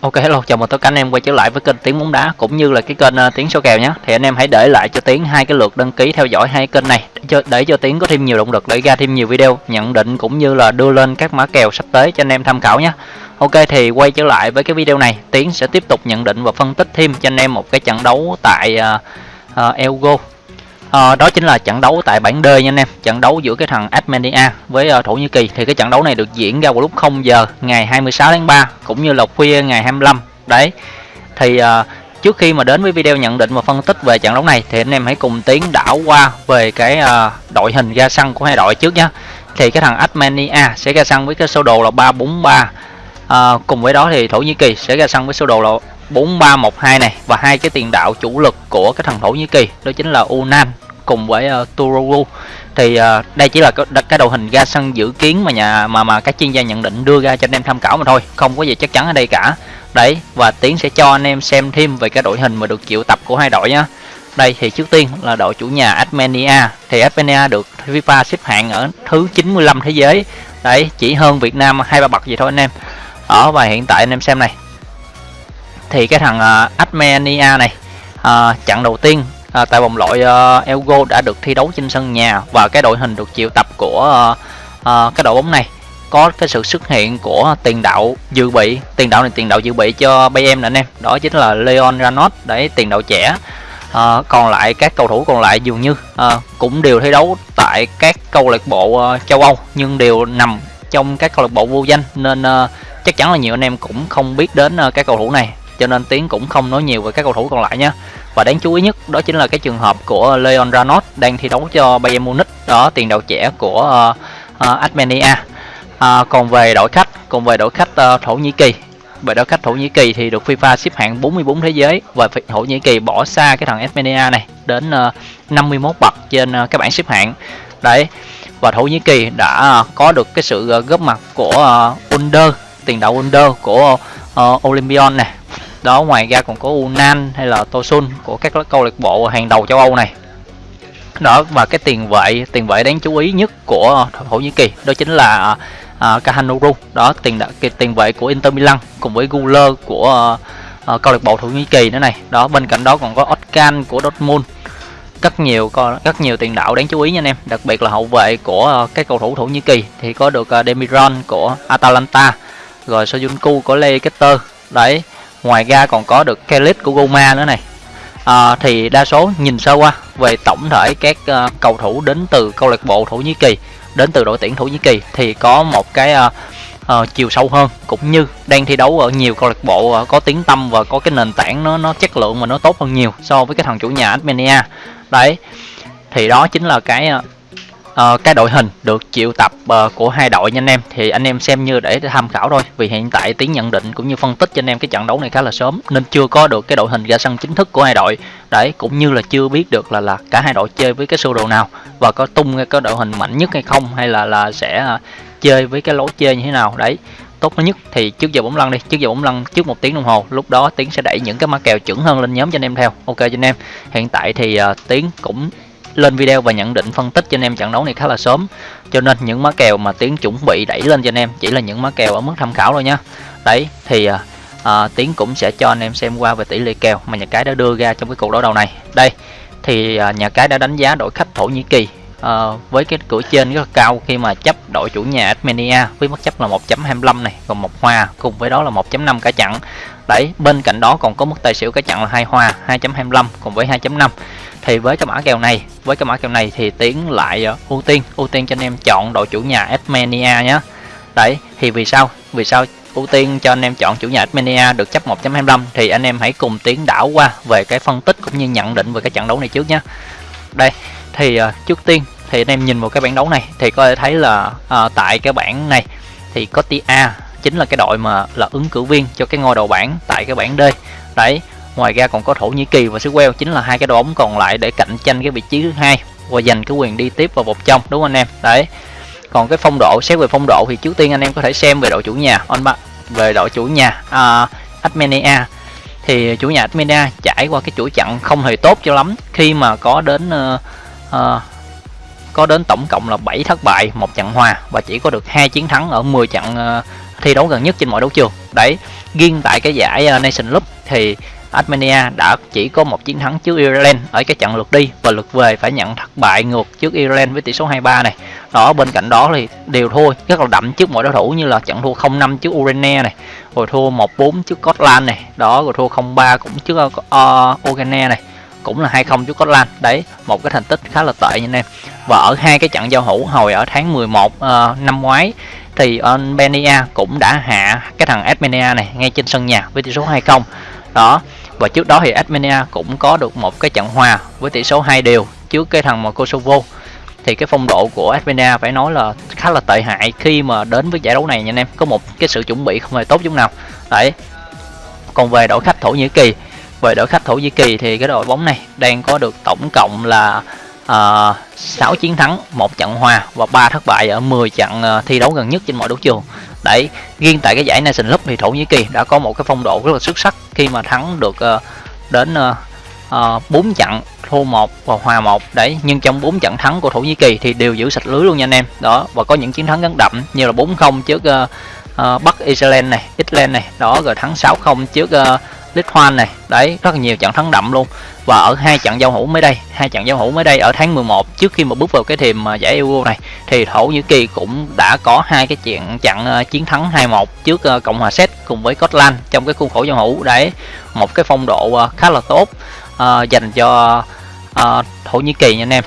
Ok hello, chào mừng tất cả anh em quay trở lại với kênh Tiếng bóng đá cũng như là cái kênh uh, Tiếng số kèo nhé. Thì anh em hãy để lại cho Tiếng hai cái lượt đăng ký theo dõi hai kênh này để cho để cho Tiếng có thêm nhiều động lực để ra thêm nhiều video nhận định cũng như là đưa lên các mã kèo sắp tới cho anh em tham khảo nhé. Ok thì quay trở lại với cái video này, Tiến sẽ tiếp tục nhận định và phân tích thêm cho anh em một cái trận đấu tại uh, uh, Elgo À, đó chính là trận đấu tại bảng D nha anh em. Trận đấu giữa cái thằng Armenia với uh, Thổ Nhĩ Kỳ. Thì cái trận đấu này được diễn ra vào lúc 0 giờ ngày 26 tháng 3 cũng như là khuya ngày 25 đấy. Thì uh, trước khi mà đến với video nhận định và phân tích về trận đấu này thì anh em hãy cùng tiến đảo qua về cái uh, đội hình ra sân của hai đội trước nhé thì cái thằng Armenia sẽ ra sân với cái sơ đồ là 343 à, cùng với đó thì Thổ Nhĩ Kỳ sẽ ra sân với sơ đồ là 4312 này và hai cái tiền đạo chủ lực của cái thằng Thổ Nhĩ Kỳ đó chính là Unan cùng với uh, Turoglu. Thì uh, đây chỉ là cái, cái đội hình ra sân dự kiến mà nhà mà mà các chuyên gia nhận định đưa ra cho anh em tham khảo mà thôi không có gì chắc chắn ở đây cả. Đấy và tiến sẽ cho anh em xem thêm về cái đội hình mà được triệu tập của hai đội nhá. Đây thì trước tiên là đội chủ nhà Armenia. Thì Armenia được FIFA xếp hạng ở thứ 95 thế giới. Đấy chỉ hơn Việt Nam hai ba bậc gì thôi anh em. Ở và hiện tại anh em xem này thì cái thằng à, uh, Armenia này à, uh, trận đầu tiên uh, tại vòng loại uh, Elgo đã được thi đấu trên sân nhà và cái đội hình được triệu tập của uh, uh, cái đội bóng này có cái sự xuất hiện của tiền đạo dự bị tiền đạo này tiền đạo dự bị cho Bayern nè anh em đó chính là Leon Ranot đấy tiền đạo trẻ. À, còn lại các cầu thủ còn lại dường như à, cũng đều thi đấu tại các câu lạc bộ uh, châu Âu nhưng đều nằm trong các câu lạc bộ vô danh nên uh, chắc chắn là nhiều anh em cũng không biết đến uh, các cầu thủ này cho nên tiến cũng không nói nhiều về các cầu thủ còn lại nhé và đáng chú ý nhất đó chính là cái trường hợp của Leon Ranot đang thi đấu cho Bayern Munich đó tiền đạo trẻ của uh, uh, Armenia. À, còn về đội khách còn về đội khách uh, Thổ Nhĩ Kỳ. Về đội khách Thổ Nhĩ Kỳ thì được FIFA xếp hạng 44 thế giới và Thổ Nhĩ Kỳ bỏ xa cái thằng Armenia này đến uh, 51 bậc trên uh, cái bảng xếp hạng. Đấy và Thổ Nhĩ Kỳ đã uh, có được cái sự uh, góp mặt của uh, Under tiền đạo Under của uh, Olympion này đó ngoài ra còn có Unan hay là Tosun của các câu lạc bộ hàng đầu châu Âu này. Đó và cái tiền vệ tiền vệ đáng chú ý nhất của Thổ Nhĩ Kỳ đó chính là uh, Kahanuru. Đó tiền cái tiền vệ của Inter Milan cùng với Guler của uh, uh, câu lạc bộ Thổ Nhĩ Kỳ nữa này. Đó bên cạnh đó còn có Otkan của Dortmund. Rất nhiều rất nhiều tiền đạo đáng chú ý nha anh em. Đặc biệt là hậu vệ của uh, các cầu thủ Thổ Nhĩ Kỳ thì có được uh, Demiron của Atalanta rồi Soyuncu của Leicester. Đấy ngoài ra còn có được Kelly của Goma nữa này. À, thì đa số nhìn sơ qua về tổng thể các uh, cầu thủ đến từ câu lạc bộ Thổ Nhĩ Kỳ đến từ đội tuyển Thổ Nhĩ Kỳ thì có một cái uh, uh, chiều sâu hơn cũng như đang thi đấu ở nhiều câu lạc bộ uh, có tiếng tâm và có cái nền tảng nó nó chất lượng mà nó tốt hơn nhiều so với cái thằng chủ nhà Armenia. Đấy thì đó chính là cái uh, uh, cái đội hình được triệu tập uh, của hai đội nha anh em. Thì anh em xem như để tham khảo thôi. Vì hiện tại tiếng nhận định cũng như phân tích cho anh em cái trận đấu này khá là sớm nên chưa có được cái đội hình ra sân chính thức của hai đội. Đấy cũng như là chưa biết được là là cả hai đội chơi với cái sơ đồ nào và có tung cái đội hình mạnh nhất hay không hay là là sẽ uh, chơi với cái lối chơi như thế nào. Đấy tốt nhất thì trước giờ bóng lăn đi. Trước giờ bóng lăn trước một tiếng đồng hồ lúc đó tiến sẽ đẩy những cái mã kèo chuẩn hơn lên nhóm cho anh em theo. Ok cho anh em. Hiện tại thì uh, tiến cũng lên video và nhận định phân tích cho anh em trận đấu này khá là sớm. Cho nên những má kèo mà tiến chuẩn bị đẩy lên cho anh em chỉ là những má kèo ở mức tham khảo thôi nhá đấy thì à, à, tiến cũng sẽ cho anh em xem qua về tỷ lệ kèo mà nhà cái đã đưa ra trong cái cuộc đấu đầu này. Đây thì à, nhà cái đã đánh giá đội khách thổ nhĩ kỳ à, với cái cửa trên rất là cao khi mà chấp đội chủ nhà Armenia với mức chấp là 1.25 này còn một hoa cùng với đó là 1.5 cả chặn đấy bên cạnh đó còn có mức tài xỉu cả chặn là hai hoa 2.25 cùng với 2.5 thì với cái mã kèo này với cái mã kèo này thì tiến lại uh, ưu tiên ưu tiên cho anh em chọn đội chủ nhà Armenia nhé đấy thì vì sao? Vì sao ưu tiên cho anh em chọn chủ nhà Armenia được chấp 1.25 thì anh em hãy cùng tiến đảo qua về cái phân tích cũng như nhận định về cái trận đấu này trước nhé đây thì uh, trước tiên thì anh em nhìn vào cái bảng đấu này thì có thể thấy là uh, tại cái bảng này thì có tia chính là cái đội mà là ứng cử viên cho cái ngôi đầu bảng tại cái bảng D. Đấy ngoài ra còn có thổ nhĩ kỳ và xứ queo chính là hai cái đội bóng còn lại để cạnh tranh cái vị trí thứ hai và giành cái quyền đi tiếp vào vòng trong đúng không anh em? Đấy. Còn cái phong độ xét về phong độ thì trước tiên anh em có thể xem về đội chủ nhà anh bạn về đội chủ nhà uh, Armenia. Thì chủ nhà Armenia trải qua cái chuỗi chặn không hề tốt cho lắm khi mà có đến uh, uh, có đến tổng cộng là 7 thất bại một trận hòa và chỉ có được hai chiến thắng ở 10 trận uh, thi đấu gần nhất trên mọi đấu trường. Đấy riêng tại cái giải uh, Nation Cup thì Armenia đã chỉ có một chiến thắng trước Ireland ở cái trận lượt đi và lượt về phải nhận thất bại ngược trước Ireland với tỷ số 23 này. Đó bên cạnh đó thì đều thua rất là đậm trước mọi đối thủ như là trận thua 0-5 trước Ukraine này, rồi thua 1-4 trước Scotland này, đó rồi thua 0-3 cũng trước uh, Ukraine này cũng là 2-0 trước Scotland. Đấy một cái thành tích khá là tệ nha anh em. Và ở hai cái trận giao hữu hồi ở tháng 11 uh, ờ, năm ngoái thì Albania cũng đã hạ cái thằng Armenia này ngay trên sân nhà với tỷ số 2-0 đó và trước đó thì Armenia cũng có được một cái trận hòa với tỷ số 2 đều trước cái thằng mà Kosovo. Thì cái phong độ của Armenia phải nói là khá là tệ hại khi mà đến với giải đấu này nha anh em. Có một cái sự chuẩn bị không hề tốt chút nào. Đấy còn về đội khách Thổ Nhĩ Kỳ về đội khách Thổ Nhĩ Kỳ thì cái đội bóng này đang có được tổng cộng là ờ, uh, 6 chiến thắng, một trận hòa và 3 thất bại ở 10 trận uh, thi đấu gần nhất trên mọi đấu trường. Đấy, riêng tại cái giải Nation Cup thì Thổ Nhĩ Kỳ đã có một cái phong độ rất là xuất sắc khi mà thắng được uh, đến uh, uh, 4 trận thua một và hòa một đấy nhưng trong 4 trận thắng của Thổ Nhĩ Kỳ thì đều giữ sạch lưới luôn nha anh em đó và có những chiến thắng gắn đậm như là 4-0 trước uh, uh, Bắc Iceland này Ireland này đó rồi thắng 6-0 trước uh, Lithuania này. Đấy rất là nhiều trận thắng đậm luôn. Và ở hai trận giao hữu mới đây hai trận giao hữu mới đây ở tháng 11 trước khi mà bước vào cái thềm à, giải Euro này thì Thổ Nhĩ Kỳ cũng đã có hai cái trận trận à, chiến thắng 2-1 trước à, Cộng hòa Séc cùng với Scotland trong cái khuôn khổ giao hữu. Đấy một cái phong độ khá là tốt uh, dành cho uh, Thổ Nhĩ Kỳ nha anh em.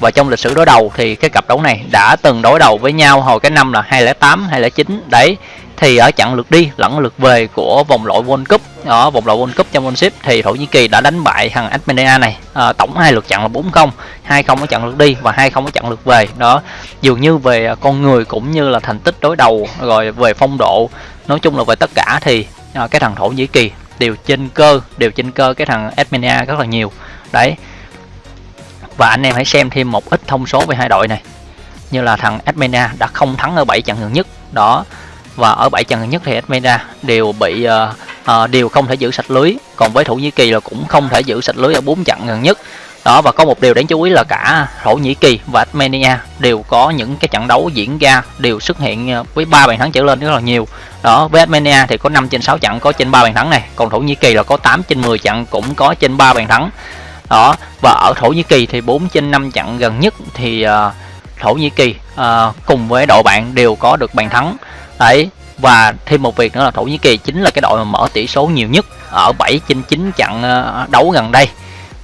Và trong lịch sử đối đầu thì cái cặp đấu này đã từng đối đầu với nhau hồi cái năm là 2008 2009 đấy thì ở trận lượt đi lẫn lượt về của vòng loại World Cup ở vòng loại World Cup Championship thì Thổ Nhĩ Kỳ đã đánh bại thằng Armenia này. À, tổng hai lượt trận là 4-0 2-0 ở trận lượt đi và 2-0 ở trận lượt về. Đó dường như về con người cũng như là thành tích đối đầu rồi về phong độ nói chung là về tất cả thì à, cái thằng Thổ Nhĩ Kỳ đều trên cơ đều trên cơ cái thằng Armenia rất là nhiều. Đấy. Và anh em hãy xem thêm một ít thông số về hai đội này. Như là thằng Armenia đã không thắng ở 7 trận gần nhất. Đó và ở bảy trận gần nhất thì Armenia đều bị uh, uh, đều không thể giữ sạch lưới. Còn với Thổ Nhĩ Kỳ là cũng không thể giữ sạch lưới ở bốn trận gần nhất. Đó và có một điều đáng chú ý là cả Thổ Nhĩ Kỳ và Armenia đều có những cái trận đấu diễn ra đều xuất hiện ờ, với ba bàn thắng trở lên rất là nhiều. Đó với Armenia thì có 5 trên 6 trận có trên 3 bàn thắng này. Còn Thổ Nhĩ Kỳ là có 8 trên 10 trận cũng có trên 3 bàn thắng. Đó và ở Thổ Nhĩ Kỳ thì 4 trên 5 trận gần nhất thì uh, Thổ Nhĩ Kỳ uh, cùng với đội bạn đều có được bàn thắng đấy và thêm một việc nữa là Thổ Nhĩ Kỳ chính là cái đội mà mở tỷ số nhiều nhất ở 7 trên 9 trận ờ, đấu gần đây.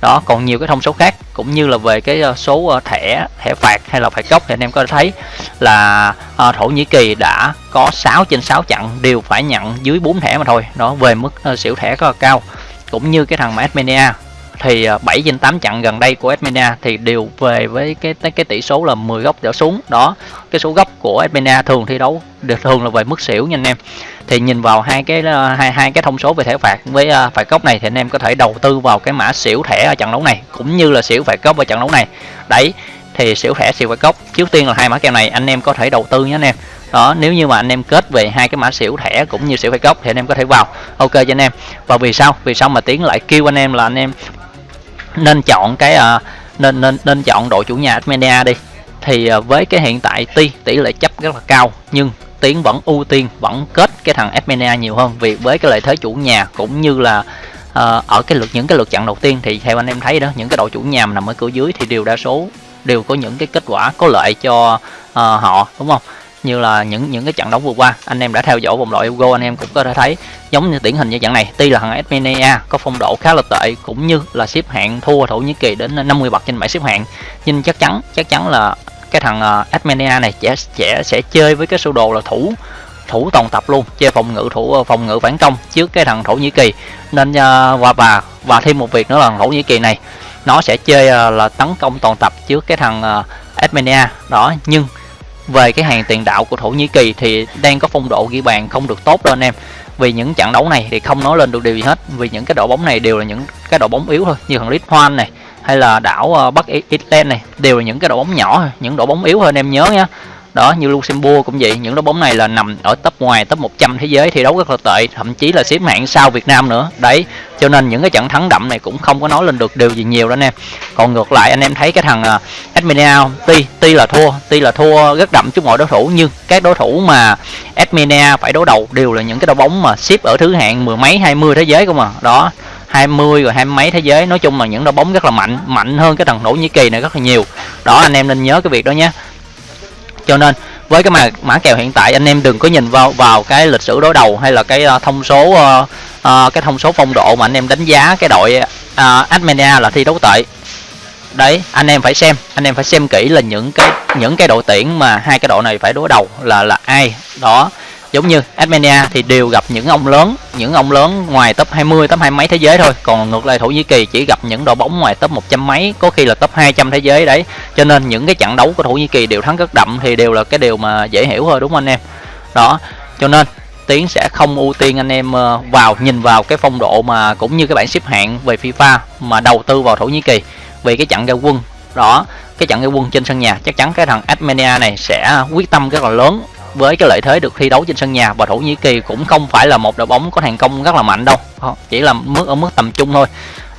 Đó còn nhiều cái thông số khác cũng như là về cái ờ, số ờ, thẻ thẻ phạt hay là phạt góc thì anh em có thể thấy là à, Thổ Nhĩ Kỳ đã có 6 trên 6 trận đều phải nhận dưới 4 thẻ mà thôi. Đó về mức uh, xỉu thẻ rất là cao. Cũng như cái thằng mà Armenia thì à, 7 trên 8 trận gần đây của Armenia thì đều về với cái cái tỷ số là 10 góc trở xuống. Đó cái số góc của Armenia thường thi đấu được thường là về mức xỉu nha anh em. Thì nhìn vào hai cái à, hai hai cái thông số về thẻ phạt với uh, phạt góc này thì anh em có thể đầu tư vào cái mã xỉu thẻ ở trận đấu này cũng như là xỉu phạt góc ở trận đấu này. Đấy thì xỉu thẻ xỉu phạt góc trước tiên là hai mã kèo này anh em có thể đầu tư nhé anh em. Đó nếu như mà anh em kết về hai cái mã xỉu thẻ cũng như xỉu phạt góc thì anh em có thể vào. Ok cho anh em. Và vì sao? Vì sao mà tiến lại kêu anh em là anh em nên chọn cái uh, nên nên nên chọn đội chủ nhà Armenia đi. Thì uh, với cái hiện tại tuy tỷ lệ chấp rất là cao nhưng tiến vẫn ưu tiên vẫn kết cái thằng Armenia nhiều hơn. Vì với cái lợi thế chủ nhà cũng như là uh, ở cái lượt những cái lượt trận đầu tiên thì theo anh em thấy đó những cái đội chủ nhà mà nằm ở cửa dưới thì đều đa số đều có những cái kết quả có lợi cho uh, họ đúng không? Như là những những cái trận đấu vừa qua. Anh em đã theo dõi vòng loại Euro anh em cũng có thể thấy giống như điển hình như trận này. Tuy là thằng Armenia có phong độ khá là tệ, cũng như là xếp hạng thua Thổ Nhĩ Kỳ đến 50 bậc trên bảng xếp hạng. Nhưng chắc chắn chắc chắn là cái thằng ờ, Armenia này sẽ sẽ sẽ chơi với cái sơ đồ là thủ thủ toàn tập luôn, chơi phòng ngự thủ ờ, phòng ngự phản công trước cái thằng Thổ Nhĩ Kỳ. Nên ờ, và và và thêm một việc nữa là Thổ Nhĩ Kỳ này, nó sẽ chơi là tấn công toàn tập trước cái thằng Armenia. Đó, nhưng về cái hàng tiền đạo của Thổ Nhĩ Kỳ thì đang có phong độ ghi bàn không được tốt đâu anh em. Vì những trận đấu này thì không nói lên được điều gì hết. Vì những cái đội bóng này đều là những cái đội bóng yếu thôi, như thằng Lithuania này, hay là đảo ờ, Bắc ireland này, đều là những cái đội bóng nhỏ những đội bóng yếu hơn em nhớ nhé đó như Luxembourg cũng vậy. Những đội bóng này là nằm ở top ngoài top 100 thế giới thi đấu rất là tệ thậm chí là xếp hạng sau Việt Nam nữa. Đấy cho nên những cái trận thắng đậm này cũng không có nói lên được điều gì nhiều đó anh em còn ngược lại anh em thấy cái thằng uh, tuy tuy là thua tuy là thua rất đậm trước mọi đối thủ nhưng các đối thủ mà Adminia phải đối đầu đều là những cái đội bóng mà xếp ở thứ hạng mười mấy hai mươi thế giới không à đó 20 rồi hai mấy thế giới. Nói chung là những đội bóng rất là mạnh mạnh hơn cái thằng Thổ Nhĩ Kỳ này rất là nhiều. Đó anh em nên nhớ cái việc đó nhé cho nên với cái mã mã kèo hiện tại anh em đừng có nhìn vào vào cái lịch sử đối đầu hay là cái uh, thông số uh, uh, cái thông số phong độ mà anh em đánh giá cái đội uh, Armenia là thi đấu tệ. Đấy anh em phải xem anh em phải xem kỹ là những cái những cái đội tuyển mà hai cái đội này phải đối đầu là là ai. Đó giống như Armenia thì đều gặp những ông lớn, những ông lớn ngoài top 20 top hai mấy thế giới thôi. Còn ngược lại, Thổ Nhĩ Kỳ chỉ gặp những đội bóng ngoài top 100 mấy, có khi là top 200 thế giới đấy. Cho nên những cái trận đấu của Thổ Nhĩ Kỳ đều thắng rất đậm, thì đều là cái điều mà dễ hiểu thôi, đúng không anh em? Đó, cho nên Tiến sẽ không ưu tiên anh em ờ, vào, nhìn vào cái phong độ mà cũng như cái bảng xếp hạng về FIFA mà đầu tư vào Thổ Nhĩ Kỳ vì cái trận ra quân. Đó, cái trận ra quân trên sân nhà, chắc chắn cái thằng Armenia này sẽ quyết tâm rất là lớn với cái lợi thế được thi đấu trên sân nhà và Thổ Nhĩ Kỳ cũng không phải là một đội bóng có thành công rất là mạnh đâu. Chỉ là mức ở mức tầm trung thôi.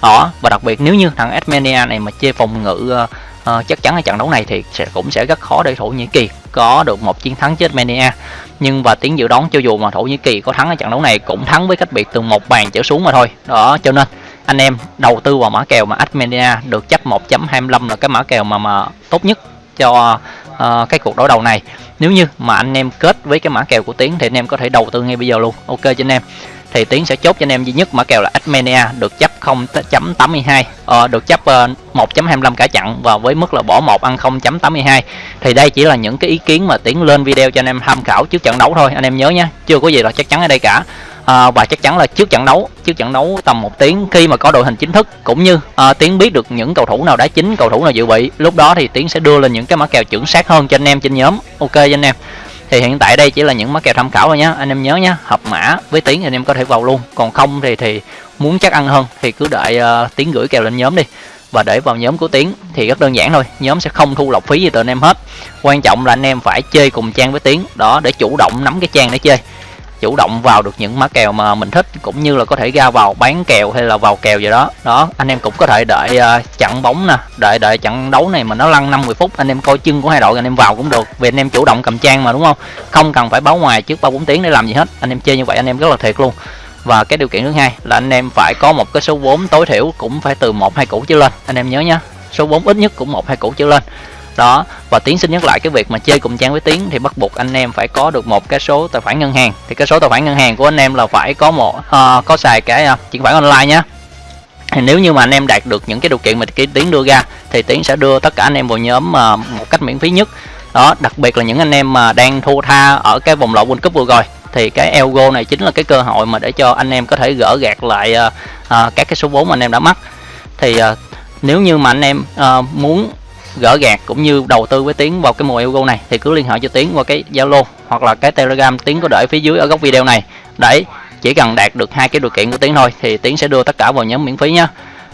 Đó và đặc biệt nếu như thằng Armenia này mà chơi phòng ngự uh, chắc chắn ở trận đấu này thì sẽ cũng sẽ rất khó để Thổ Nhĩ Kỳ có được một chiến thắng trước Armenia. Nhưng và tiếng dự đoán cho dù mà Thổ Nhĩ Kỳ có thắng ở trận đấu này cũng thắng với cách biệt từ một bàn trở xuống mà thôi. Đó cho nên anh em đầu tư vào mã kèo mà Armenia được chấp 1.25 là cái mã kèo mà mà tốt nhất cho uh, cái cuộc đối đầu này. Nếu như mà anh em kết với cái mã kèo của tiến thì anh em có thể đầu tư ngay bây giờ luôn. Ok cho anh em. Thì tiến sẽ chốt cho anh em duy nhất mã kèo là Armenia được chấp 0.82 ờ, được chấp ờ, uh, 1.25 cả chặn và với mức là bỏ một ăn 0.82 thì đây chỉ là những cái ý kiến mà tiến lên video cho anh em tham khảo trước trận đấu thôi. Anh em nhớ nhé chưa có gì là chắc chắn ở đây cả à, và chắc chắn là trước trận đấu trước trận đấu tầm một tiếng khi mà có đội hình chính thức cũng như à, tiến biết được những cầu thủ nào đá chính cầu thủ nào dự bị lúc đó thì tiến sẽ đưa lên những cái mã kèo chuẩn xác hơn cho anh em trên nhóm. Ok cho anh em. Thì hiện tại đây chỉ là những mã kèo tham khảo thôi nhé anh em nhớ nhé hợp mã với tiến thì anh em có thể vào luôn. Còn không thì thì muốn chắc ăn hơn thì cứ đợi uh, tiến gửi kèo lên nhóm đi. Và để vào nhóm của tiến thì rất đơn giản thôi. Nhóm sẽ không thu lọc phí gì từ anh em hết. Quan trọng là anh em phải chơi cùng trang với tiến. Đó để chủ động nắm cái trang để chơi chủ động vào được những mã kèo mà mình thích cũng như là có thể ra vào bán kèo hay là vào kèo gì đó. Đó anh em cũng có thể đợi uh, ờ, chặn bóng nè đợi đợi trận đấu này mà nó lăn 50 phút anh em coi chân của hai đội anh em vào cũng được. Vì anh em chủ động cầm trang mà đúng không? Không cần phải báo ngoài trước ba bốn tiếng để làm gì hết. Anh em chơi như vậy anh em rất là thiệt luôn. Và cái điều kiện thứ hai là anh em phải có một cái số vốn tối thiểu cũng phải từ một hai củ trở lên. Anh em nhớ nhá số vốn ít nhất cũng một hai củ trở lên đó. Và tiến xin nhắc lại cái việc mà chơi cùng trang với tiến thì bắt buộc anh em phải có được một cái số tài khoản ngân hàng. Thì cái số tài khoản ngân hàng của anh em là phải có một uh, có xài cái ờ, uh, chuyển khoản online nhé thì nếu như mà anh em đạt được những cái điều kiện mà tiến đưa ra thì tiến sẽ đưa tất cả anh em vào nhóm uh, một cách miễn phí nhất. Đó đặc biệt là những anh em mà đang thua tha ở cái vòng loại World Cup vừa rồi. Thì cái Elgo này chính là cái cơ hội mà để cho anh em có thể gỡ gạt lại uh, uh, các cái số vốn mà anh em đã mắc. Thì uh, nếu như mà anh em uh, muốn gỡ gạt cũng như đầu tư với tiến vào cái mùa Euro này thì cứ liên hệ cho tiến qua cái Zalo hoặc là cái Telegram tiến có để phía dưới ở góc video này. Đấy chỉ cần đạt được hai cái điều kiện của tiến thôi thì tiến sẽ đưa tất cả vào nhóm miễn phí nhá.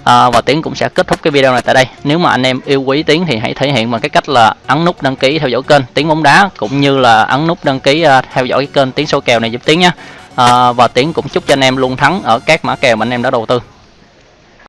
À, và tiến cũng sẽ kết thúc cái video này tại đây. Nếu mà anh em yêu quý tiến thì hãy thể hiện bằng cái cách là ấn nút đăng ký theo dõi kênh tiến bóng đá cũng như là ấn nút đăng ký uh, theo dõi cái kênh tiến số kèo này giúp tiến nhá. À, và tiến cũng chúc cho anh em luôn thắng ở các mã kèo mà anh em đã đầu tư.